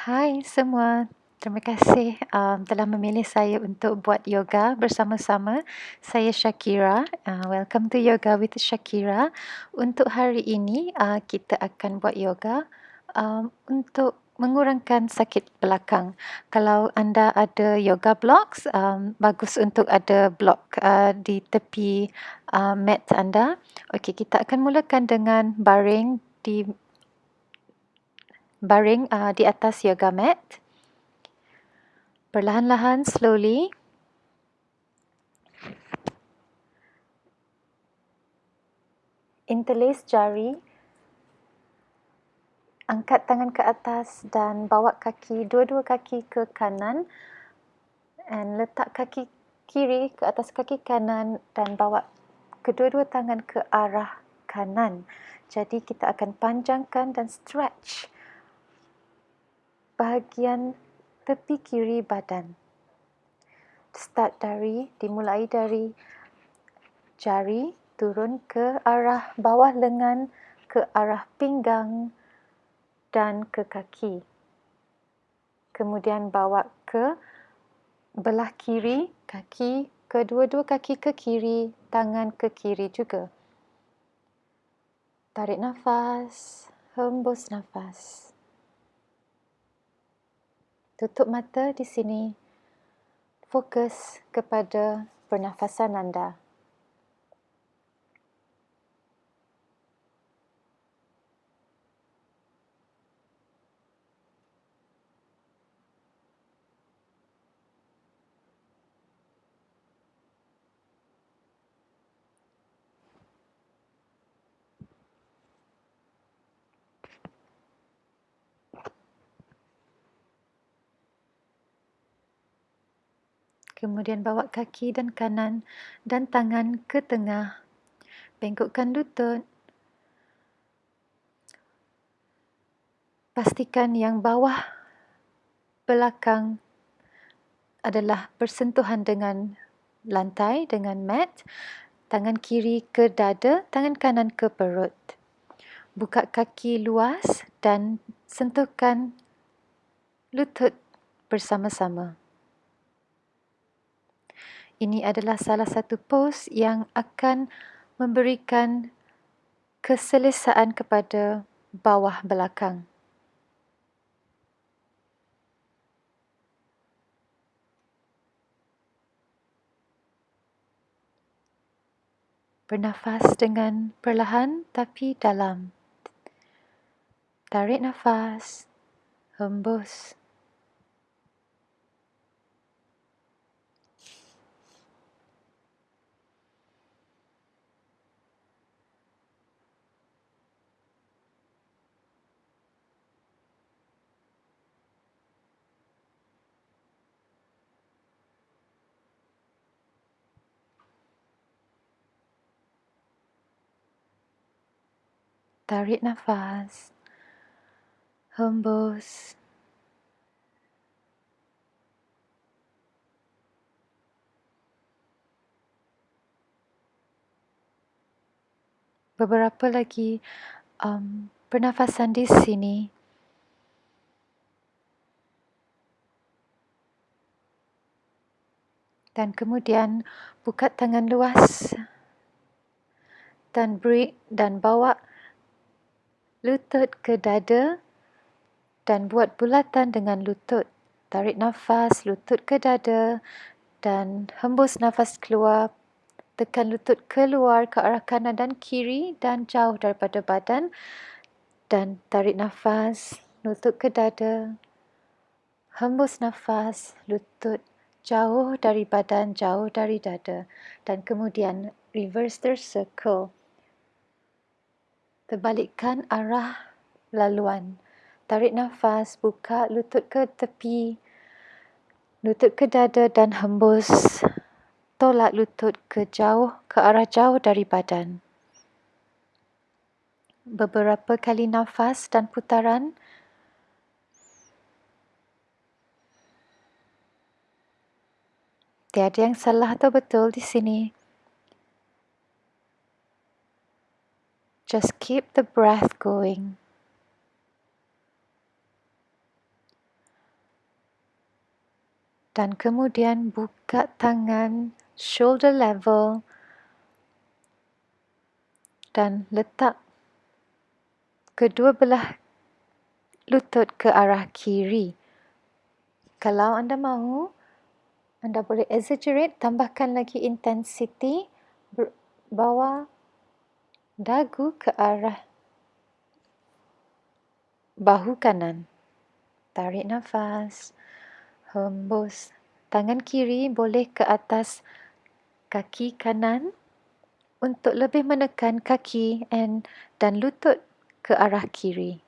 Hai semua, terima kasih um, telah memilih saya untuk buat yoga bersama-sama. Saya Shakira. Uh, welcome to Yoga with Shakira. Untuk hari ini uh, kita akan buat yoga um, untuk mengurangkan sakit belakang. Kalau anda ada yoga blocks, um, bagus untuk ada block uh, di tepi uh, mat anda. Okey, kita akan mulakan dengan baring di baring uh, di atas yoga mat. Perlahan-lahan, slowly. Interlace jari. Angkat tangan ke atas dan bawa kaki, dua-dua kaki ke kanan. And letak kaki kiri ke atas kaki kanan dan bawa kedua-dua tangan ke arah kanan. Jadi kita akan panjangkan dan stretch bahagian tepi kiri badan. Start dari, dimulai dari jari turun ke arah bawah lengan, ke arah pinggang dan ke kaki. Kemudian bawa ke belah kiri, kaki, kedua-dua kaki ke kiri, tangan ke kiri juga. Tarik nafas, hembus nafas. Tutup mata di sini. Fokus kepada pernafasan anda. Kemudian bawa kaki dan kanan dan tangan ke tengah. Bengkokkan lutut. Pastikan yang bawah belakang adalah bersentuhan dengan lantai, dengan mat. Tangan kiri ke dada, tangan kanan ke perut. Buka kaki luas dan sentuhkan lutut bersama-sama. Ini adalah salah satu pose yang akan memberikan keselesaan kepada bawah belakang. Bernafas dengan perlahan tapi dalam. Tarik nafas, hembus. Tarik nafas. Hembus. Beberapa lagi um, pernafasan di sini. Dan kemudian buka tangan luas dan beri dan bawa lutut ke dada dan buat bulatan dengan lutut. Tarik nafas, lutut ke dada dan hembus nafas keluar. Tekan lutut keluar ke arah kanan dan kiri dan jauh daripada badan. Dan tarik nafas, lutut ke dada. Hembus nafas, lutut jauh dari badan, jauh dari dada. Dan kemudian reverse the circle terbalikkan arah laluan. Tarik nafas, buka lutut ke tepi, lutut ke dada dan hembus. Tolak lutut ke jauh, ke arah jauh dari badan. Beberapa kali nafas dan putaran. Tiada yang salah atau betul di sini. Just keep the breath going. Dan kemudian buka tangan shoulder level dan letak kedua belah lutut ke arah kiri. Kalau anda mahu, anda boleh exaggerate, tambahkan lagi intensity, bawa dagu ke arah bahu kanan. Tarik nafas, hembus. Tangan kiri boleh ke atas kaki kanan untuk lebih menekan kaki and dan lutut ke arah kiri.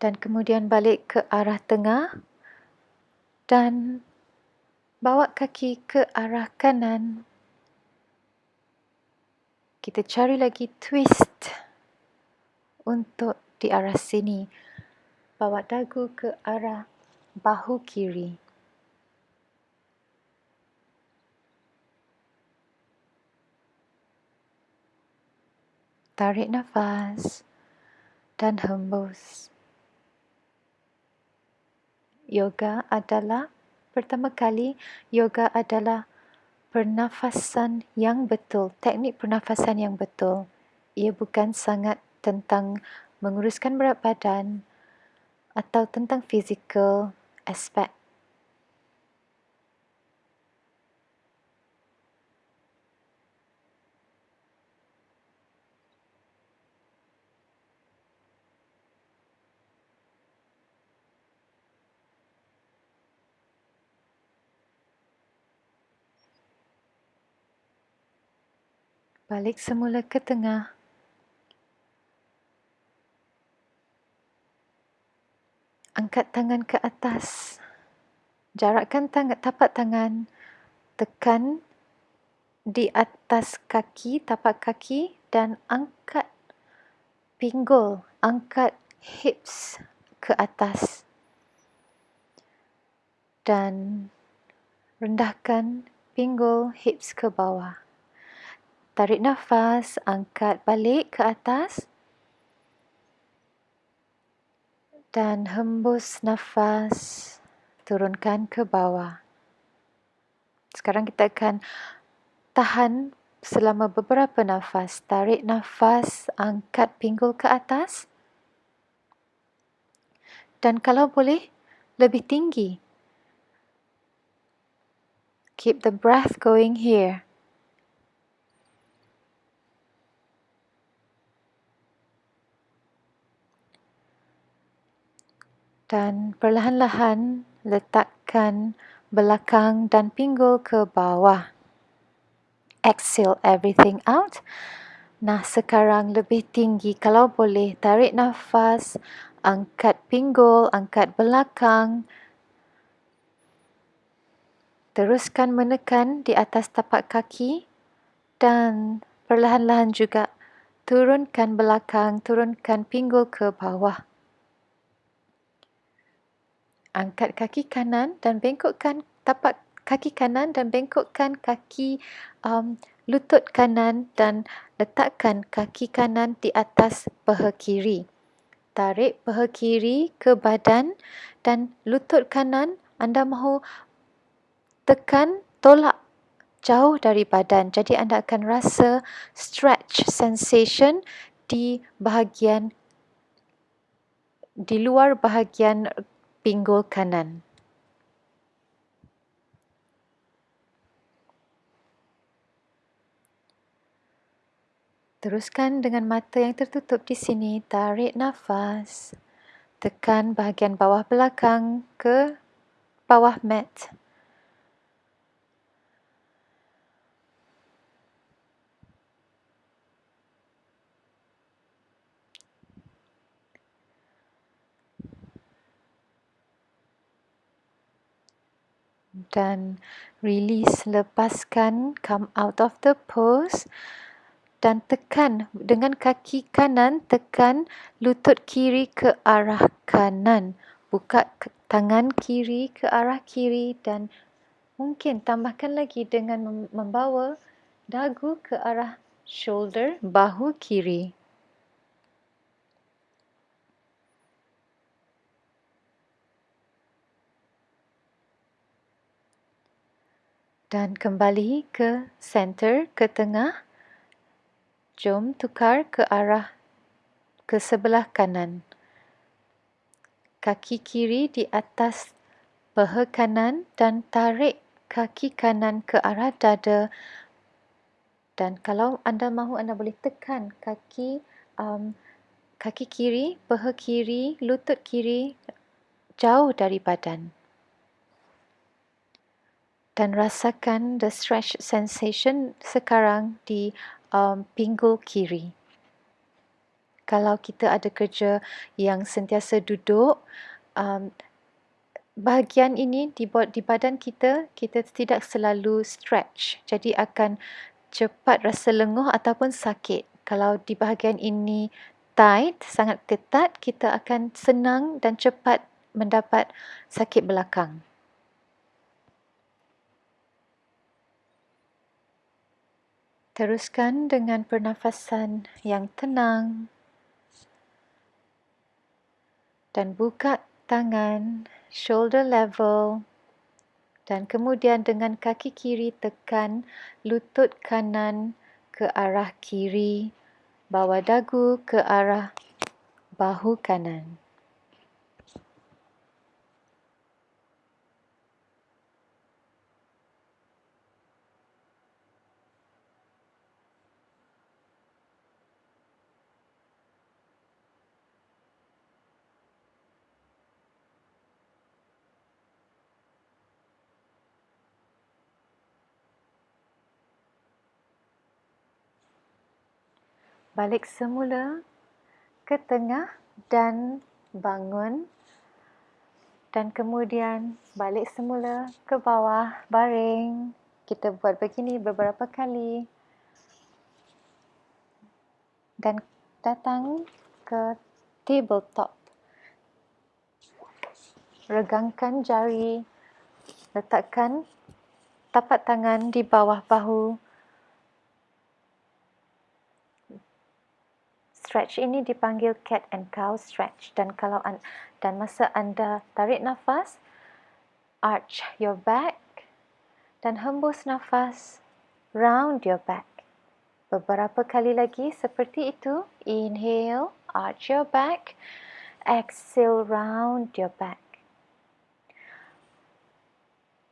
Dan kemudian balik ke arah tengah dan bawa kaki ke arah kanan. Kita cari lagi twist untuk di arah sini. Bawa dagu ke arah bahu kiri. Tarik nafas dan hembus yoga adalah pertama kali yoga adalah pernafasan yang betul, teknik pernafasan yang betul. Ia bukan sangat tentang menguruskan berat badan atau tentang fizikal aspek. Balik semula ke tengah. Angkat tangan ke atas. Jarakkan tangan, tapak tangan. Tekan di atas kaki, tapak kaki dan angkat pinggul, angkat hips ke atas. Dan rendahkan pinggul hips ke bawah. Tarik nafas, angkat balik ke atas. Dan hembus nafas, turunkan ke bawah. Sekarang kita akan tahan selama beberapa nafas. Tarik nafas, angkat pinggul ke atas. Dan kalau boleh, lebih tinggi. Keep the breath going here. Dan perlahan-lahan letakkan belakang dan pinggul ke bawah. Exhale everything out. Nah, sekarang lebih tinggi. Kalau boleh, tarik nafas, angkat pinggul, angkat belakang. Teruskan menekan di atas tapak kaki dan perlahan-lahan juga turunkan belakang, turunkan pinggul ke bawah angkat kaki kanan dan bengkokkan tapak kaki kanan dan bengkokkan kaki um, lutut kanan dan letakkan kaki kanan di atas paha kiri. Tarik paha kiri ke badan dan lutut kanan anda mahu tekan tolak jauh dari badan. Jadi anda akan rasa stretch sensation di bahagian di luar bahagian pinggul kanan. Teruskan dengan mata yang tertutup di sini, tarik nafas. Tekan bahagian bawah belakang ke bawah mat. Dan release lepaskan come out of the pose dan tekan dengan kaki kanan tekan lutut kiri ke arah kanan. Buka tangan kiri ke arah kiri dan mungkin tambahkan lagi dengan membawa dagu ke arah shoulder bahu kiri. Dan kembali ke center, ke tengah. Jom tukar ke arah ke sebelah kanan. Kaki kiri di atas paha kanan dan tarik kaki kanan ke arah dada. Dan kalau anda mahu, anda boleh tekan kaki um, kaki kiri, paha kiri, lutut kiri jauh dari badan. Dan rasakan the stretch sensation sekarang di um, pinggul kiri. Kalau kita ada kerja yang sentiasa duduk, um, bahagian ini di, di badan kita, kita tidak selalu stretch. Jadi akan cepat rasa lenguh ataupun sakit. Kalau di bahagian ini tight, sangat ketat, kita akan senang dan cepat mendapat sakit belakang. Teruskan dengan pernafasan yang tenang dan buka tangan shoulder level dan kemudian dengan kaki kiri tekan lutut kanan ke arah kiri, bawa dagu ke arah bahu kanan. Balik semula ke tengah dan bangun dan kemudian balik semula ke bawah baring. Kita buat begini beberapa kali. Dan datang ke tabletop. Regangkan jari. Letakkan tapak tangan di bawah bahu stretch. Ini dipanggil cat and cow stretch. Dan kalau an, dan masa anda tarik nafas arch your back dan hembus nafas round your back. Beberapa kali lagi seperti itu. Inhale arch your back exhale round your back.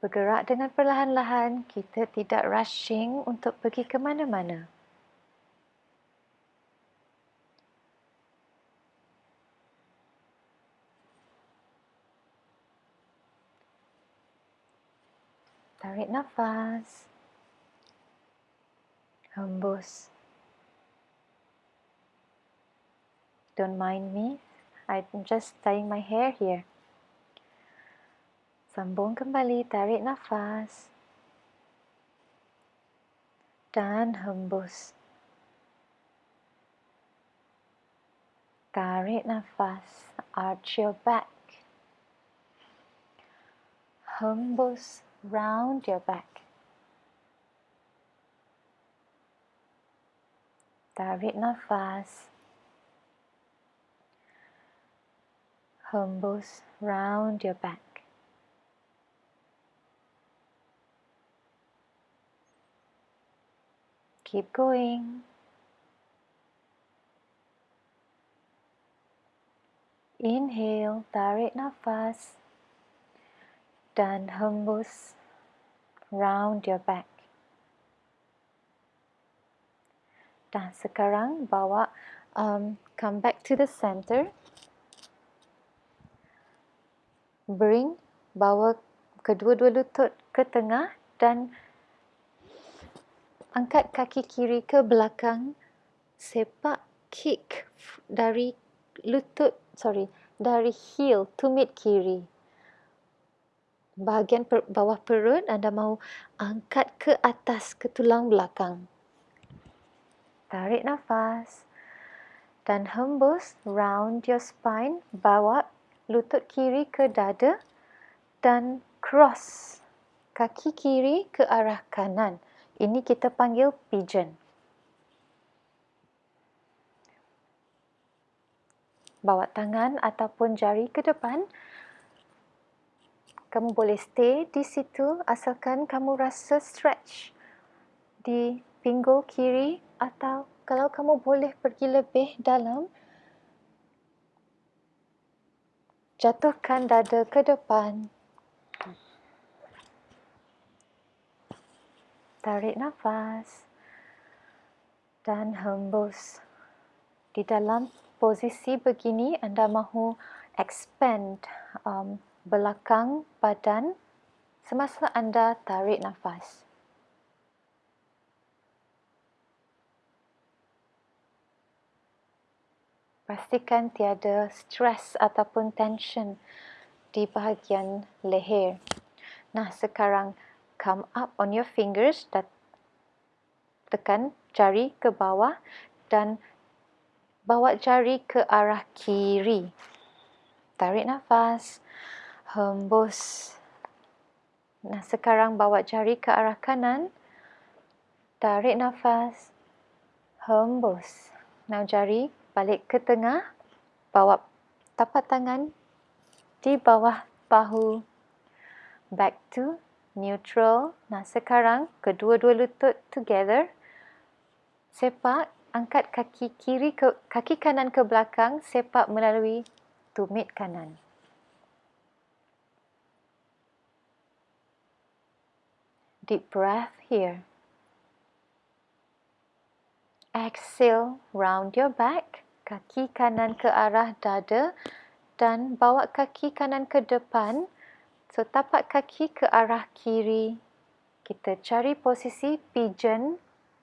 Bergerak dengan perlahan-lahan. Kita tidak rushing untuk pergi ke mana-mana Tarik nafas. Hembus. Don't mind me. I'm just tying my hair here. Sambung kembali, tarik nafas. Dan hembus. Tarik nafas, arch your back. Hembus round your back. Tarik nafas. Hembus round your back. Keep going. Inhale, tarik nafas dan hembus round your back. Dan sekarang bawa um, come back to the center. Bring bawa kedua-dua lutut ke tengah dan angkat kaki kiri ke belakang. Sepak kick dari lutut, sorry, dari heel to mid kiri bahagian per, bawah perut anda mahu angkat ke atas ke tulang belakang. Tarik nafas dan hembus round your spine, bawa lutut kiri ke dada dan cross kaki kiri ke arah kanan. Ini kita panggil pigeon. Bawa tangan ataupun jari ke depan. Kamu boleh stay di situ asalkan kamu rasa stretch di pinggul kiri atau kalau kamu boleh pergi lebih dalam, jatuhkan dada ke depan. Tarik nafas dan hembus. Di dalam posisi begini, anda mahu expand um, belakang badan semasa anda tarik nafas. pastikan tiada stres ataupun tension di bahagian leher. Nah, sekarang come up on your fingers dan tekan jari ke bawah dan bawa jari ke arah kiri. Tarik nafas, hembus. Nah, sekarang bawa jari ke arah kanan. Tarik nafas, hembus. Now jari balik ke tengah, bawa tapak tangan di bawah bahu, back to neutral. Nah sekarang kedua-dua lutut together, sepak, angkat kaki kiri ke kaki kanan ke belakang, sepak melalui tumit kanan. Deep breath here. Exhale, round your back kaki kanan ke arah dada dan bawa kaki kanan ke depan. So, tapak kaki ke arah kiri. Kita cari posisi pigeon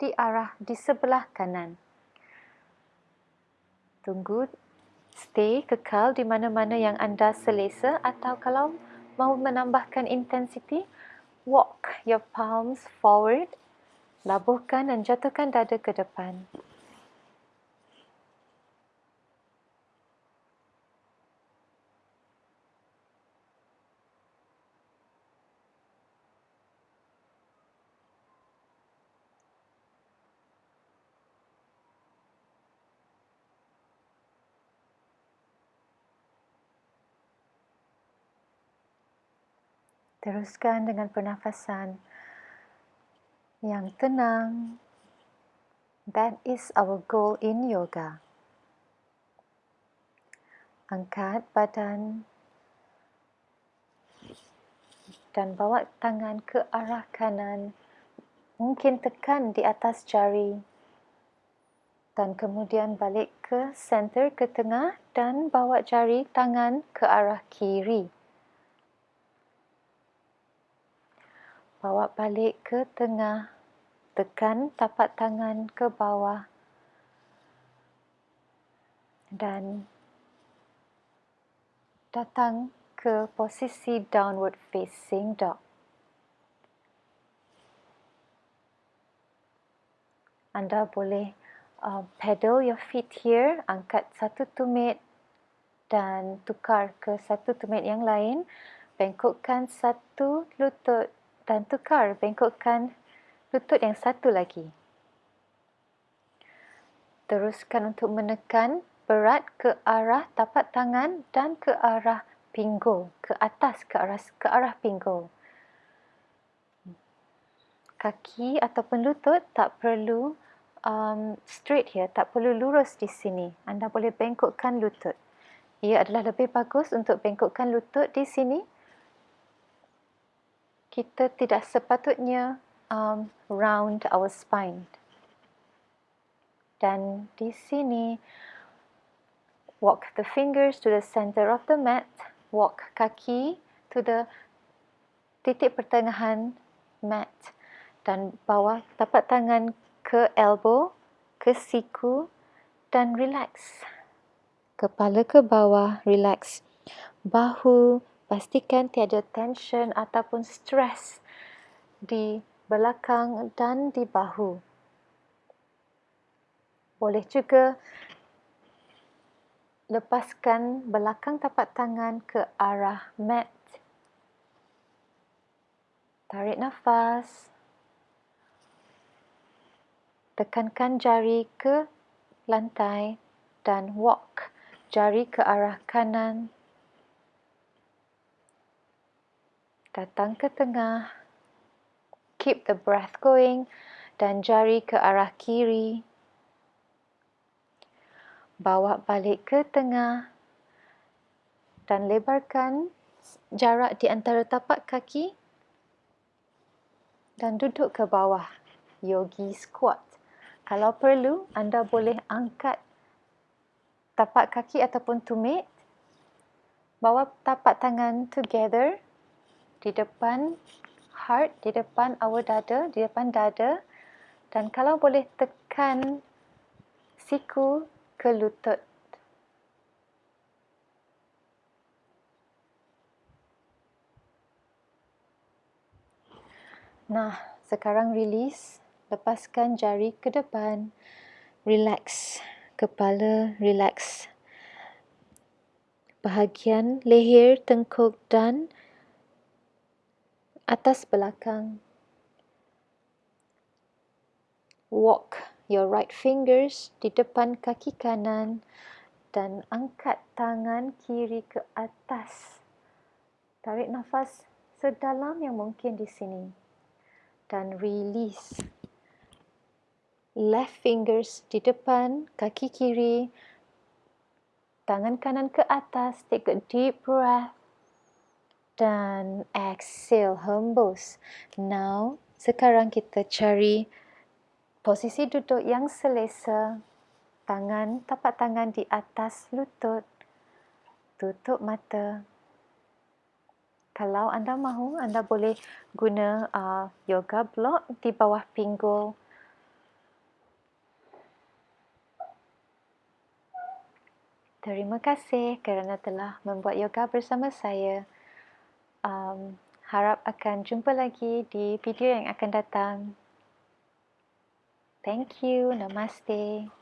di arah di sebelah kanan. Tunggu, stay kekal di mana-mana yang anda selesa atau kalau mahu menambahkan intensity, walk your palms forward, labuhkan dan jatuhkan dada ke depan. Teruskan dengan pernafasan yang tenang. That is our goal in yoga. Angkat badan dan bawa tangan ke arah kanan. Mungkin tekan di atas jari. Dan kemudian balik ke center ke tengah dan bawa jari tangan ke arah kiri. Bawa balik ke tengah, tekan tapak tangan ke bawah. Dan datang ke posisi downward facing dog. Anda boleh uh, pedal your feet here, angkat satu tumit dan tukar ke satu tumit yang lain, bengkokkan satu lutut dan tukar bengkokkan lutut yang satu lagi. Teruskan untuk menekan berat ke arah tapak tangan dan ke arah pinggul, ke atas ke arah ke arah pinggul. Kaki ataupun lutut tak perlu um, straight here, tak perlu lurus di sini. Anda boleh bengkokkan lutut. Ia adalah lebih bagus untuk bengkokkan lutut di sini kita tidak sepatutnya um, round our spine. Dan di sini, walk the fingers to the center of the mat, walk kaki to the titik pertengahan mat dan bawa tapak tangan ke elbow, ke siku dan relax. Kepala ke bawah, relax. Bahu, pastikan tiada tension ataupun stres di belakang dan di bahu. Boleh juga lepaskan belakang tapak tangan ke arah mat. Tarik nafas. Tekankan jari ke lantai dan walk jari ke arah kanan. Datang ke tengah. Keep the breath going dan jari ke arah kiri bawa balik ke tengah dan lebarkan jarak di antara tapak kaki dan duduk ke bawah. Yogi squat. Kalau perlu, anda boleh angkat tapak kaki ataupun tumit. Bawa tapak tangan together di depan heart, di depan awal dada, di depan dada. Dan kalau boleh tekan siku ke lutut. Nah, sekarang release. Lepaskan jari ke depan. Relax. Kepala relax. Bahagian leher, tengkuk dan atas belakang. Walk your right fingers di depan kaki kanan dan angkat tangan kiri ke atas. Tarik nafas sedalam yang mungkin di sini. Dan release. Left fingers di depan kaki kiri. Tangan kanan ke atas. Take a deep breath. Dan exhale, hembus. Now, sekarang kita cari Posisi duduk yang selesa, tangan, tapak tangan di atas lutut, tutup mata. Kalau anda mahu, anda boleh guna uh, yoga block di bawah pinggul. Terima kasih kerana telah membuat yoga bersama saya. Um, harap akan jumpa lagi di video yang akan datang. Thank you. Namaste.